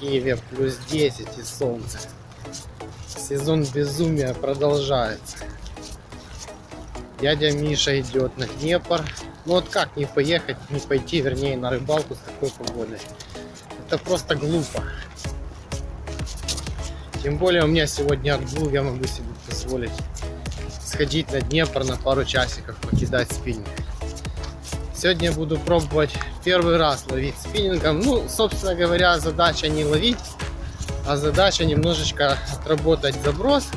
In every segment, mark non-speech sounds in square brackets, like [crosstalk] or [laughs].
Киеве плюс 10 и солнце. Сезон безумия продолжается. Дядя Миша идет на Днепр. Ну вот как не поехать, не пойти, вернее, на рыбалку с такой погодой. Это просто глупо. Тем более у меня сегодня отгул, я могу себе позволить сходить на Днепр на пару часиков, покидать спиннинг. Сегодня буду пробовать первый раз ловить спиннингом. Ну, собственно говоря, задача не ловить, а задача немножечко отработать заброс,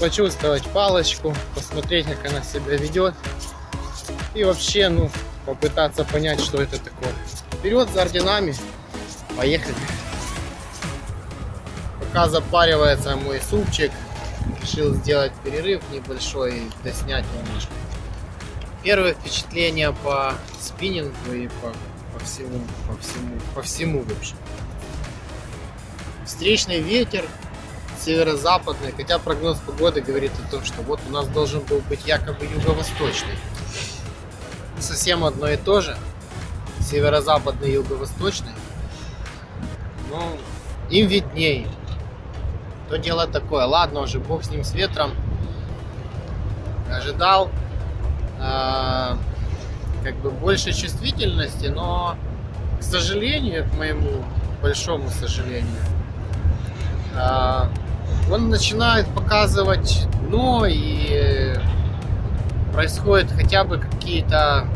почувствовать палочку, посмотреть, как она себя ведет. И вообще, ну, попытаться понять, что это такое. Вперед за орденами, поехали. Пока запаривается мой супчик, решил сделать перерыв небольшой и доснять немножко. Первое впечатление по спиннингу и по, по всему, по всему, по всему в общем. Встречный ветер северо-западный, хотя прогноз погоды говорит о том, что вот у нас должен был быть якобы юго-восточный. Совсем одно и то же. Северо-западный, юго-восточный. Но им виднее. То дело такое. Ладно уже, бог с ним, с ветром. Ожидал как бы больше чувствительности, но, к сожалению, к моему большому сожалению, э, он начинает показывать дно и происходит хотя бы какие-то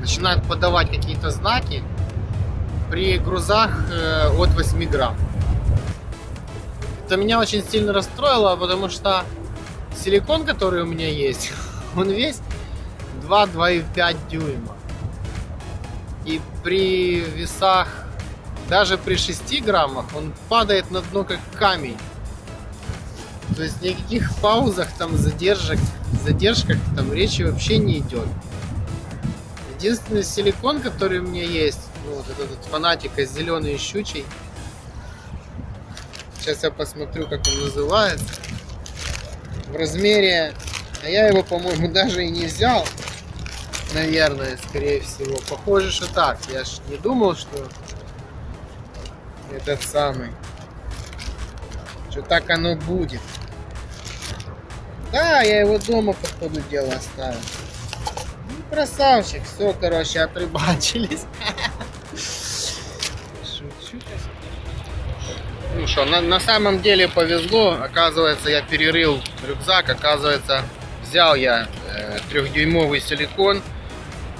начинают подавать какие-то знаки при грузах э, от 8 грамм. Это меня очень сильно расстроило, потому что силикон, который у меня есть, [laughs] он весь 2-2,5 дюйма. И при весах, даже при 6 граммах, он падает на дно как камень. То есть никаких паузах, там задержек, задержках там речи вообще не идет. Единственный силикон, который у меня есть, ну, вот этот фанатика зеленый щучий. Сейчас я посмотрю, как он называется. В размере, а я его, по-моему, [laughs] даже и не взял. Наверное, скорее всего. Похоже, что так. Я ж не думал, что этот самый. Что так оно будет. Да, я его дома по ходу оставил. Ну, красавчик. Все, короче, отрыбачились. [laughs] Шучу. Ну что, на, на самом деле повезло. Оказывается, я перерыл рюкзак. Оказывается, взял я э, трехдюймовый силикон.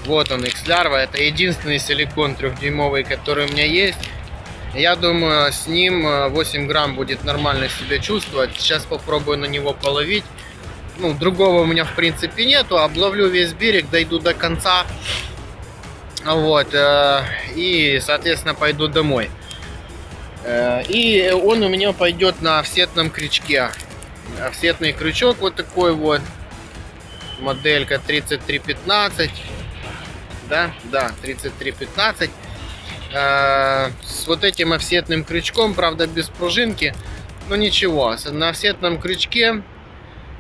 Вот он, X-Larva. Это единственный силикон трехдюймовый, который у меня есть. Я думаю, с ним 8 грамм будет нормально себя чувствовать. Сейчас попробую на него половить ну, другого у меня в принципе нету, обловлю весь берег, дойду до конца, вот, э, и, соответственно, пойду домой. Э, и он у меня пойдет на офсетном крючке. Офсетный крючок вот такой вот, моделька 3315, да, да, 3315. Э, с вот этим офсетным крючком, правда, без пружинки, но ничего, на офсетном крючке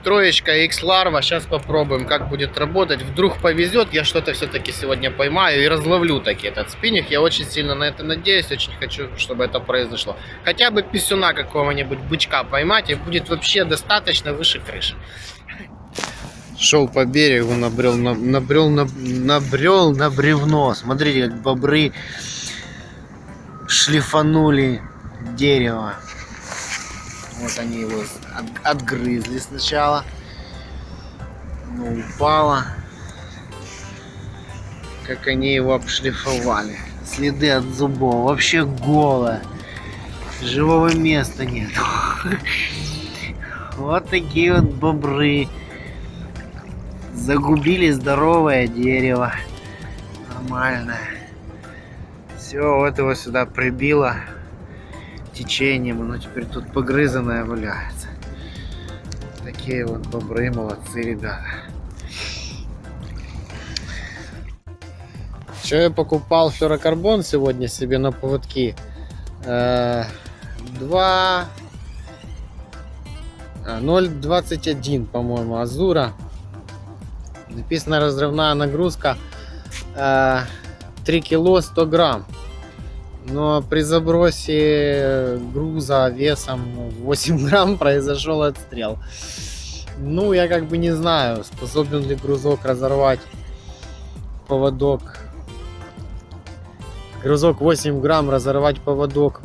Троечка X Larva. Сейчас попробуем, как будет работать. Вдруг повезет, я что-то все-таки сегодня поймаю и разловлю таки этот спиннинг. Я очень сильно на это надеюсь, очень хочу, чтобы это произошло. Хотя бы писюна какого-нибудь бычка поймать, и будет вообще достаточно выше крыши. Шел по берегу, набрел, набрел, набрел на бревно. Смотрите, как бобры шлифанули дерево. Вот они его от, отгрызли сначала. Но упало. Как они его обшлифовали. Следы от зубов. Вообще голое. Живого места нет. [laughs] Вот такие вот бобры. Загубили здоровое дерево. Нормально. Все, вот его сюда прибило течением, оно теперь тут погрызанное валяется. Такие вот бобры, молодцы ребята. Что я покупал флюрокарбон сегодня себе на поводки? Э, 2 0,21 по-моему Азура написано разрывная нагрузка 3 э, кило 100 грамм Но при забросе груза весом 8 [laughs] грамм произошел отстрел. Ну, я как бы не знаю, способен ли грузок разорвать поводок. Грузок 8 грамм разорвать поводок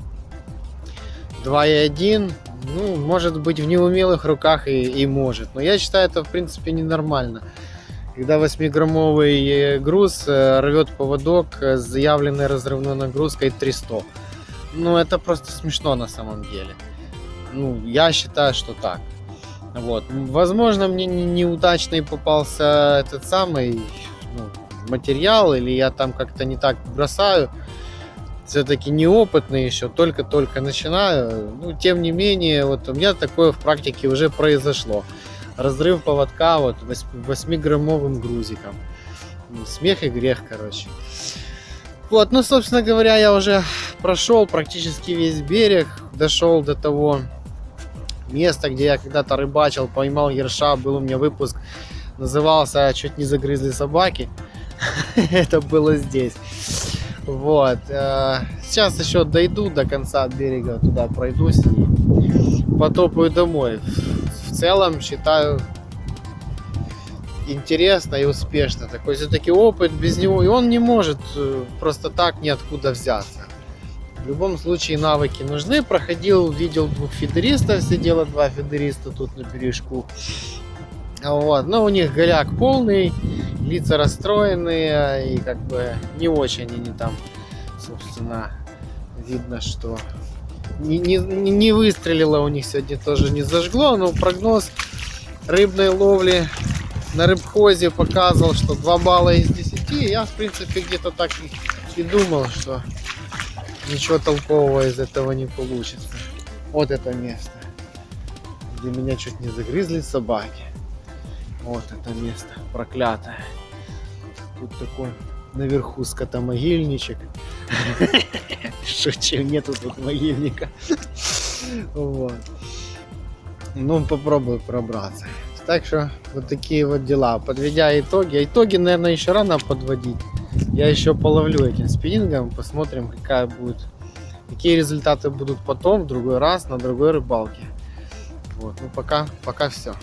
2,1. Ну, может быть, в неумелых руках и, и может. Но я считаю, это в принципе ненормально. Когда 8-граммовый э, груз э, рвет поводок с заявленной разрывной нагрузкой 300. Ну, это просто смешно на самом деле. Ну, я считаю, что так. Вот. Возможно, мне не- неудачный попался этот самый ну, материал, или я там как-то не так бросаю. Все-таки неопытный еще, только-только начинаю. Ну, тем не менее, вот у меня такое в практике уже произошло. Разрыв поводка вот 8-граммовым грузиком. Смех и грех, короче. Вот, ну, собственно говоря, я уже прошел практически весь берег, дошел до того места, где я когда-то рыбачил, поймал ерша, был у меня выпуск, назывался «Чуть не загрызли собаки». [laughs] Это было здесь. Вот. э, Сейчас еще дойду до конца берега, туда пройдусь и потопаю домой. Целом, считаю, интересно и успешно. Такой все-таки опыт без него, и он не может э, просто так ниоткуда взяться. В любом случае навыки нужны. Проходил, видел двух фидеристов, сидело два фидериста тут на бережку. Вот. Но у них голяк полный, лица расстроенные, и как бы не очень они там, собственно, видно, что не, не, не выстрелило у них сегодня тоже не зажгло, но прогноз рыбной ловли на рыбхозе показывал, что 2 балла из 10. Я, в принципе, где-то так и, и думал, что ничего толкового из этого не получится. Вот это место, где меня чуть не загрызли собаки. Вот это место проклятое. Тут такой наверху скотомогильничек. Шучу, нету тут могильника. Вот. Ну, попробую пробраться. Так что вот такие вот дела. Подведя итоги. Итоги, наверное, еще рано подводить. Я еще половлю этим спиннингом, посмотрим, какая будет, какие результаты будут потом, в другой раз, на другой рыбалке. Вот, ну пока, пока все.